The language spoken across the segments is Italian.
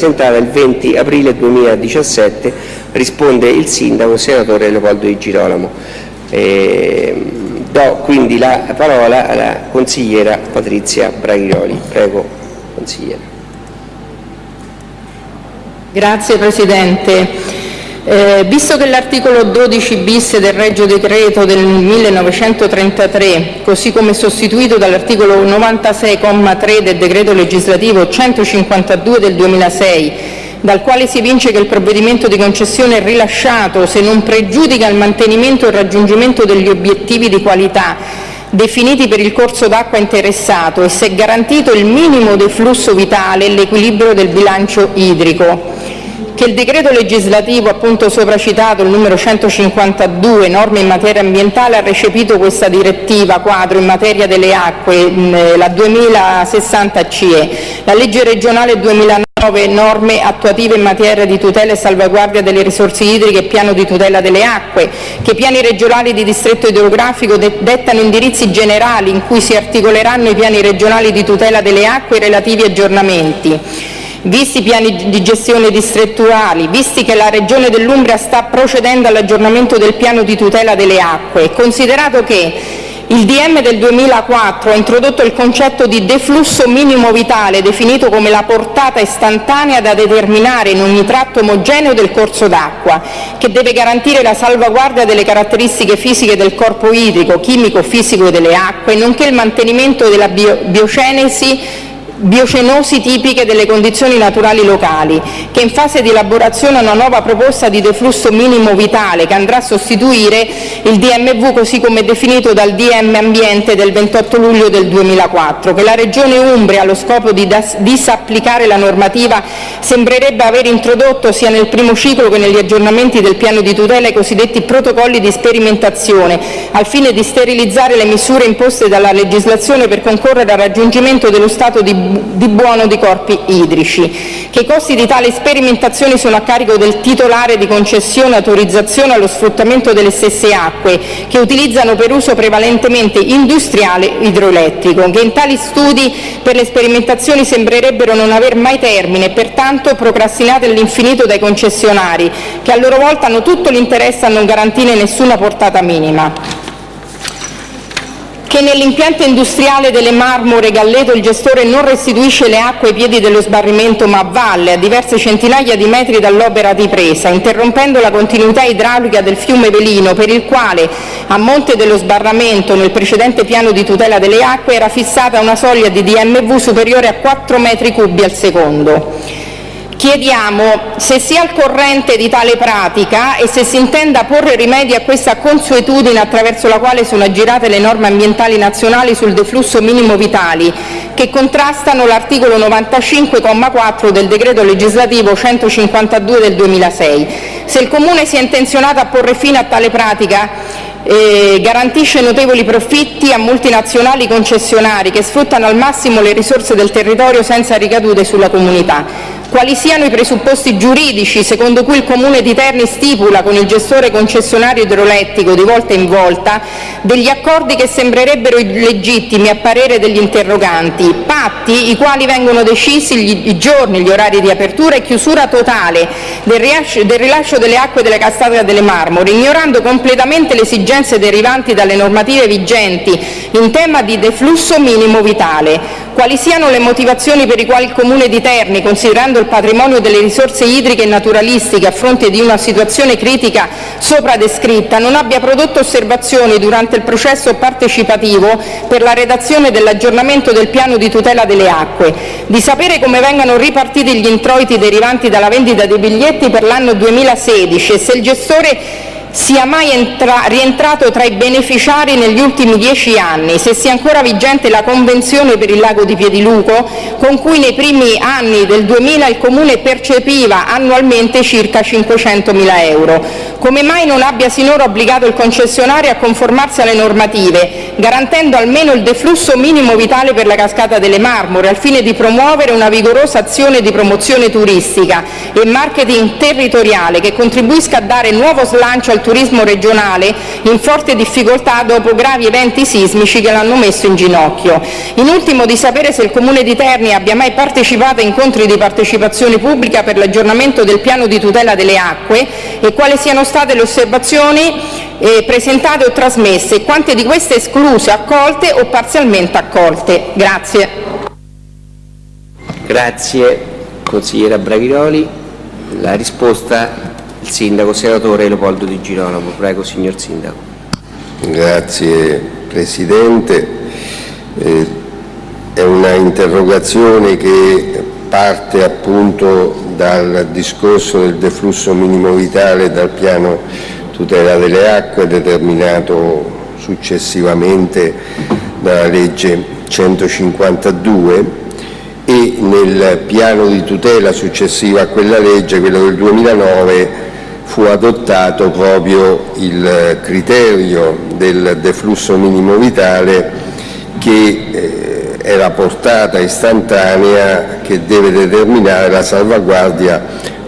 presentata il 20 aprile 2017, risponde il sindaco, senatore Leopoldo Di Girolamo. Eh, do quindi la parola alla consigliera Patrizia Braghiroli. Prego, consigliera. Grazie Presidente. Eh, visto che l'articolo 12 bis del Regio Decreto del 1933, così come sostituito dall'articolo 96,3 del Decreto legislativo 152 del 2006, dal quale si evince che il provvedimento di concessione è rilasciato se non pregiudica il mantenimento e il raggiungimento degli obiettivi di qualità definiti per il corso d'acqua interessato e se è garantito il minimo deflusso vitale e l'equilibrio del bilancio idrico che il decreto legislativo appunto sopracitato, il numero 152, norme in materia ambientale, ha recepito questa direttiva quadro in materia delle acque, la 2060 CE, la legge regionale 2009, norme attuative in materia di tutela e salvaguardia delle risorse idriche e piano di tutela delle acque, che i piani regionali di distretto idrografico dettano indirizzi generali in cui si articoleranno i piani regionali di tutela delle acque e relativi aggiornamenti visti i piani di gestione distrettuali, visti che la Regione dell'Umbria sta procedendo all'aggiornamento del piano di tutela delle acque e considerato che il DM del 2004 ha introdotto il concetto di deflusso minimo vitale, definito come la portata istantanea da determinare in ogni tratto omogeneo del corso d'acqua, che deve garantire la salvaguardia delle caratteristiche fisiche del corpo idrico, chimico-fisico delle acque, nonché il mantenimento della biocenesi biocenosi tipiche delle condizioni naturali locali, che in fase di elaborazione ha una nuova proposta di deflusso minimo vitale che andrà a sostituire il DMV così come definito dal DM Ambiente del 28 luglio del 2004, che la Regione Umbria, allo scopo di disapplicare la normativa, sembrerebbe aver introdotto sia nel primo ciclo che negli aggiornamenti del piano di tutela i cosiddetti protocolli di sperimentazione, al fine di sterilizzare le misure imposte dalla legislazione per concorrere al raggiungimento dello stato di di buono di corpi idrici, che i costi di tali sperimentazioni sono a carico del titolare di concessione autorizzazione allo sfruttamento delle stesse acque, che utilizzano per uso prevalentemente industriale idroelettrico, che in tali studi per le sperimentazioni sembrerebbero non aver mai termine e pertanto procrastinate all'infinito dai concessionari, che a loro volta hanno tutto l'interesse a non garantire nessuna portata minima che nell'impianto industriale delle Marmore Galleto il gestore non restituisce le acque ai piedi dello sbarrimento ma a valle, a diverse centinaia di metri dall'opera di presa, interrompendo la continuità idraulica del fiume Velino, per il quale a monte dello sbarramento nel precedente piano di tutela delle acque era fissata una soglia di DMV superiore a 4 metri cubi al secondo. Chiediamo se sia al corrente di tale pratica e se si intenda porre rimedio a questa consuetudine attraverso la quale sono aggirate le norme ambientali nazionali sul deflusso minimo vitali, che contrastano l'articolo 95,4 del decreto legislativo 152 del 2006. Se il Comune sia intenzionato a porre fine a tale pratica eh, garantisce notevoli profitti a multinazionali concessionari che sfruttano al massimo le risorse del territorio senza ricadute sulla comunità quali siano i presupposti giuridici secondo cui il Comune di Terni stipula con il gestore concessionario idroelettrico di volta in volta degli accordi che sembrerebbero illegittimi a parere degli interroganti, patti i quali vengono decisi i giorni, gli orari di apertura e chiusura totale del rilascio delle acque delle cascate delle Marmore, ignorando completamente le esigenze derivanti dalle normative vigenti in tema di deflusso minimo vitale, quali siano le motivazioni per le quali il Comune di Terni, considerando il patrimonio delle risorse idriche e naturalistiche a fronte di una situazione critica sopra descritta, non abbia prodotto osservazioni durante il processo partecipativo per la redazione dell'aggiornamento del piano di tutela delle acque, di sapere come vengano ripartiti gli introiti derivanti dalla vendita dei biglietti per l'anno 2016 e se il gestore sia mai rientrato tra i beneficiari negli ultimi dieci anni, se sia ancora vigente la convenzione per il lago di Piediluco, con cui nei primi anni del 2000 il Comune percepiva annualmente circa 500.000 euro, come mai non abbia sinora obbligato il concessionario a conformarsi alle normative, garantendo almeno il deflusso minimo vitale per la cascata delle Marmore, al fine di promuovere una vigorosa azione di promozione turistica e marketing territoriale che contribuisca a dare nuovo slancio al al turismo regionale in forte difficoltà dopo gravi eventi sismici che l'hanno messo in ginocchio. In ultimo, di sapere se il Comune di Terni abbia mai partecipato a incontri di partecipazione pubblica per l'aggiornamento del piano di tutela delle acque e quali siano state le osservazioni eh, presentate o trasmesse e quante di queste escluse, accolte o parzialmente accolte. Grazie. Grazie consigliera Braghiroli. La risposta il sindaco, senatore Leopoldo Di Girolamo. Prego, signor sindaco. Grazie Presidente. Eh, è una interrogazione che parte appunto dal discorso del deflusso minimo vitale dal piano tutela delle acque determinato successivamente dalla legge 152 e nel piano di tutela successivo a quella legge, quello del 2009, fu adottato proprio il criterio del deflusso minimo vitale che eh, è la portata istantanea che deve determinare la salvaguardia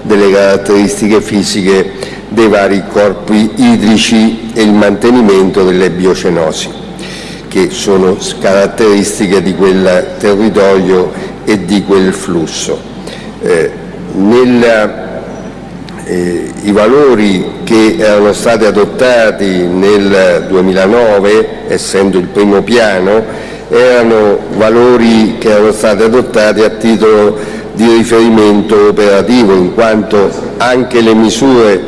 delle caratteristiche fisiche dei vari corpi idrici e il mantenimento delle biocenosi, che sono caratteristiche di quel territorio e di quel flusso. Eh, nel, eh, I valori che erano stati adottati nel 2009, essendo il primo piano, erano valori che erano stati adottati a titolo di riferimento operativo, in quanto anche le misure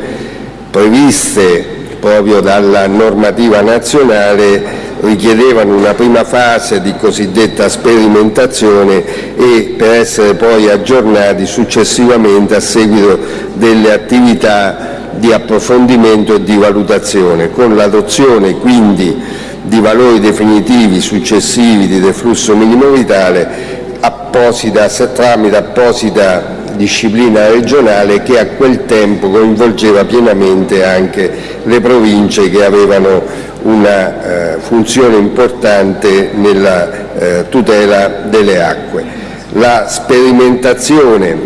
previste proprio dalla normativa nazionale richiedevano una prima fase di cosiddetta sperimentazione e per essere poi aggiornati successivamente a seguito delle attività di approfondimento e di valutazione, con l'adozione quindi di valori definitivi successivi di deflusso minimo vitale apposita, tramite apposita disciplina regionale che a quel tempo coinvolgeva pienamente anche le province che avevano una eh, funzione importante nella eh, tutela delle acque. La sperimentazione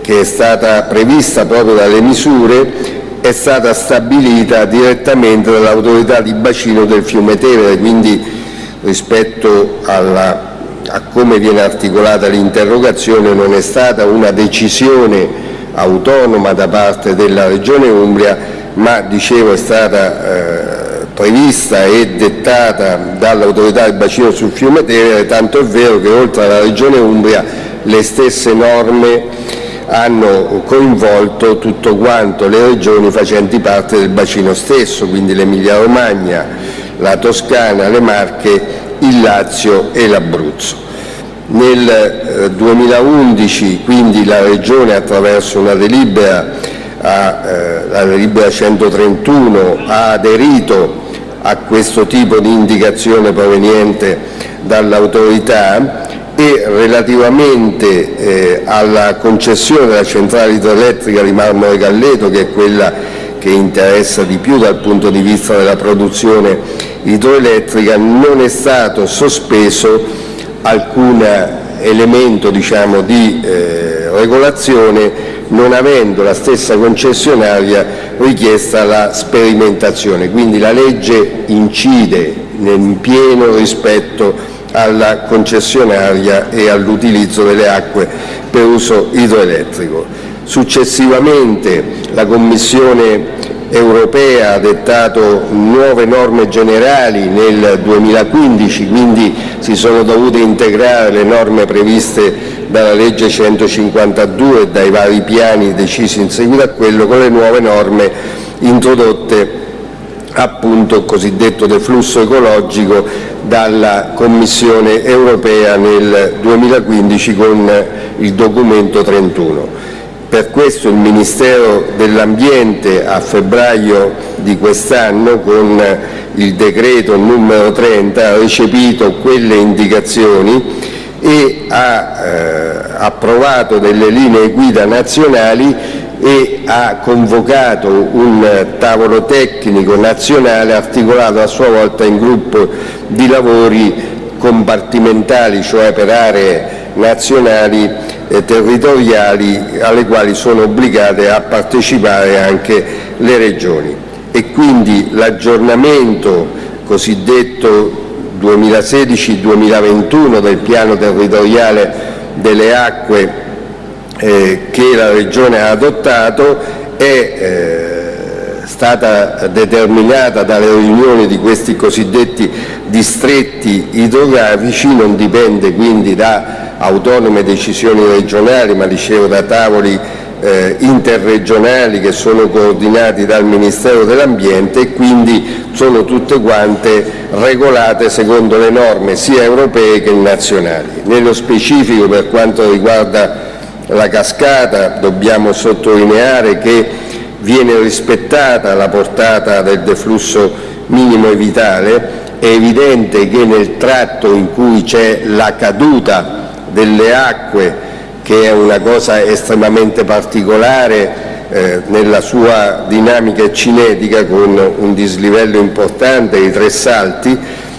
che è stata prevista proprio dalle misure è stata stabilita direttamente dall'autorità di bacino del fiume Tevere, quindi rispetto alla, a come viene articolata l'interrogazione non è stata una decisione autonoma da parte della Regione Umbria, ma dicevo è stata eh, prevista e dettata dall'autorità del bacino sul fiume Tevere, tanto è vero che oltre alla Regione Umbria le stesse norme hanno coinvolto tutto quanto le regioni facenti parte del bacino stesso, quindi l'Emilia Romagna, la Toscana, le Marche, il Lazio e l'Abruzzo. Nel 2011 eh, quindi la Regione attraverso una delibera, eh, la delibera 131 ha aderito a questo tipo di indicazione proveniente dall'autorità e relativamente eh, alla concessione della centrale idroelettrica di Marmore Galleto, che è quella che interessa di più dal punto di vista della produzione idroelettrica, non è stato sospeso alcun elemento diciamo, di eh, regolazione non avendo la stessa concessionaria richiesta la sperimentazione. Quindi la legge incide in pieno rispetto alla concessionaria e all'utilizzo delle acque per uso idroelettrico. Successivamente la Commissione europea ha dettato nuove norme generali nel 2015, quindi si sono dovute integrare le norme previste dalla legge 152 e dai vari piani decisi in seguito a quello con le nuove norme introdotte appunto il cosiddetto deflusso ecologico dalla Commissione europea nel 2015 con il documento 31. Per questo il Ministero dell'Ambiente a febbraio di quest'anno con il decreto numero 30 ha recepito quelle indicazioni e ha eh, approvato delle linee guida nazionali e ha convocato un tavolo tecnico nazionale articolato a sua volta in gruppo di lavori compartimentali, cioè per aree nazionali e territoriali alle quali sono obbligate a partecipare anche le regioni. E quindi l'aggiornamento cosiddetto 2016-2021 del piano territoriale delle acque eh, che la Regione ha adottato è eh, stata determinata dalle riunioni di questi cosiddetti distretti idrografici, non dipende quindi da autonome decisioni regionali, ma dicevo da tavoli eh, interregionali che sono coordinati dal Ministero dell'Ambiente e quindi sono tutte quante regolate secondo le norme sia europee che nazionali. Nello specifico per quanto riguarda la cascata dobbiamo sottolineare che viene rispettata la portata del deflusso minimo vitale, è evidente che nel tratto in cui c'è la caduta delle acque che è una cosa estremamente particolare eh, nella sua dinamica cinetica con un dislivello importante di tre salti,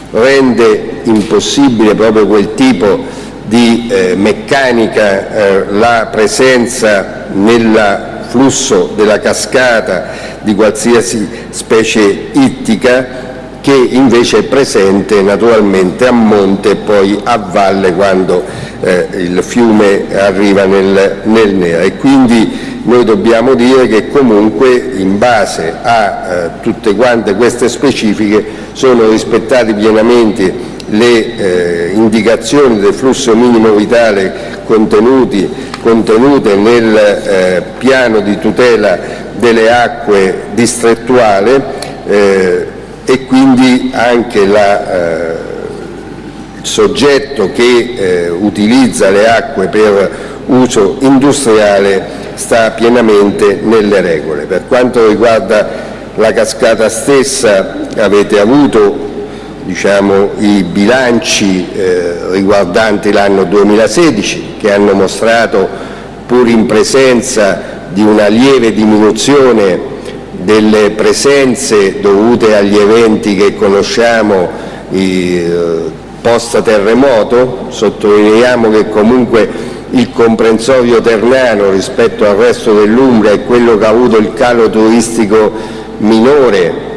rende impossibile proprio quel tipo di eh, meccanica eh, la presenza nel flusso della cascata di qualsiasi specie ittica che invece è presente naturalmente a monte e poi a valle quando eh, il fiume arriva nel, nel Nera. E quindi noi dobbiamo dire che comunque in base a eh, tutte quante queste specifiche sono rispettate pienamente le eh, indicazioni del flusso minimo vitale contenute nel eh, piano di tutela delle acque distrettuale eh, e quindi anche la, eh, soggetto che eh, utilizza le acque per uso industriale sta pienamente nelle regole. Per quanto riguarda la cascata stessa avete avuto diciamo, i bilanci eh, riguardanti l'anno 2016 che hanno mostrato, pur in presenza di una lieve diminuzione delle presenze dovute agli eventi che conosciamo eh, post terremoto, sottolineiamo che comunque il comprensorio ternano rispetto al resto dell'Umbria è quello che ha avuto il calo turistico minore,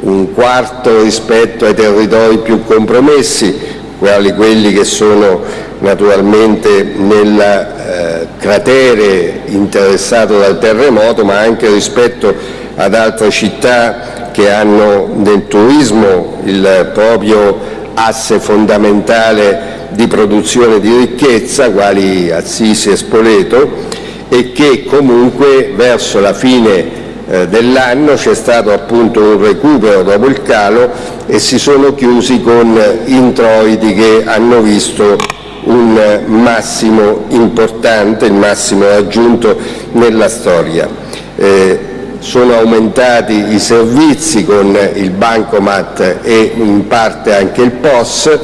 un quarto rispetto ai territori più compromessi, quali quelli che sono naturalmente nel eh, cratere interessato dal terremoto, ma anche rispetto ad altre città che hanno nel turismo il proprio asse fondamentale di produzione di ricchezza, quali Assisi e Spoleto, e che comunque verso la fine eh, dell'anno c'è stato appunto un recupero dopo il calo e si sono chiusi con introiti che hanno visto un massimo importante, il massimo raggiunto nella storia. Eh, sono aumentati i servizi con il Bancomat e in parte anche il POS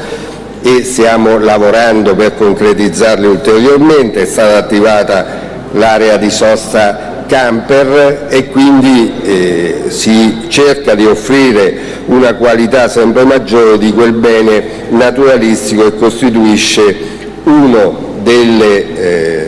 e stiamo lavorando per concretizzarli ulteriormente, è stata attivata l'area di sosta camper e quindi eh, si cerca di offrire una qualità sempre maggiore di quel bene naturalistico che costituisce uno delle, eh,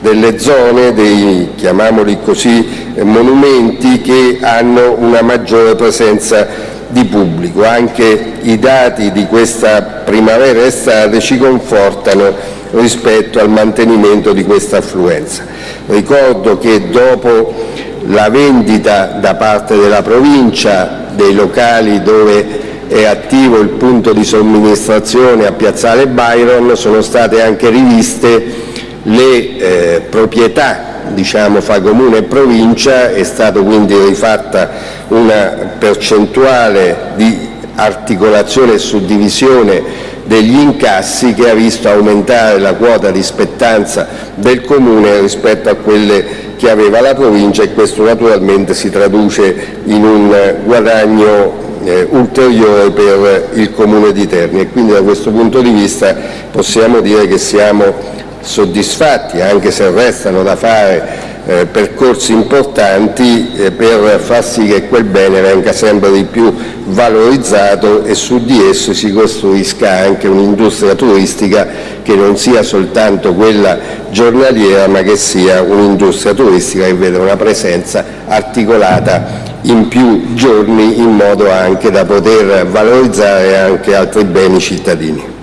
delle zone, dei, chiamiamoli così, eh, monumenti che hanno una maggiore presenza di pubblico. Anche i dati di questa primavera estate ci confortano rispetto al mantenimento di questa affluenza. Ricordo che dopo la vendita da parte della provincia dei locali dove è attivo il punto di somministrazione a Piazzale Byron sono state anche riviste le eh, proprietà diciamo, fra comune e provincia, è stata quindi rifatta una percentuale di articolazione e suddivisione degli incassi che ha visto aumentare la quota di spettanza del Comune rispetto a quelle che aveva la provincia e questo naturalmente si traduce in un guadagno eh, ulteriore per il Comune di Terni. E quindi da questo punto di vista possiamo dire che siamo soddisfatti, anche se restano da fare eh, percorsi importanti eh, per far sì che quel bene venga sempre di più valorizzato e su di esso si costruisca anche un'industria turistica che non sia soltanto quella giornaliera ma che sia un'industria turistica che veda una presenza articolata in più giorni in modo anche da poter valorizzare anche altri beni cittadini.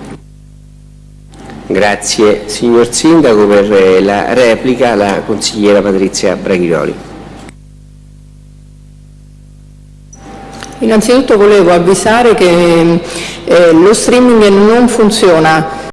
Grazie signor Sindaco per eh, la replica la consigliera Patrizia Braghiroli. Innanzitutto volevo avvisare che eh, lo streaming non funziona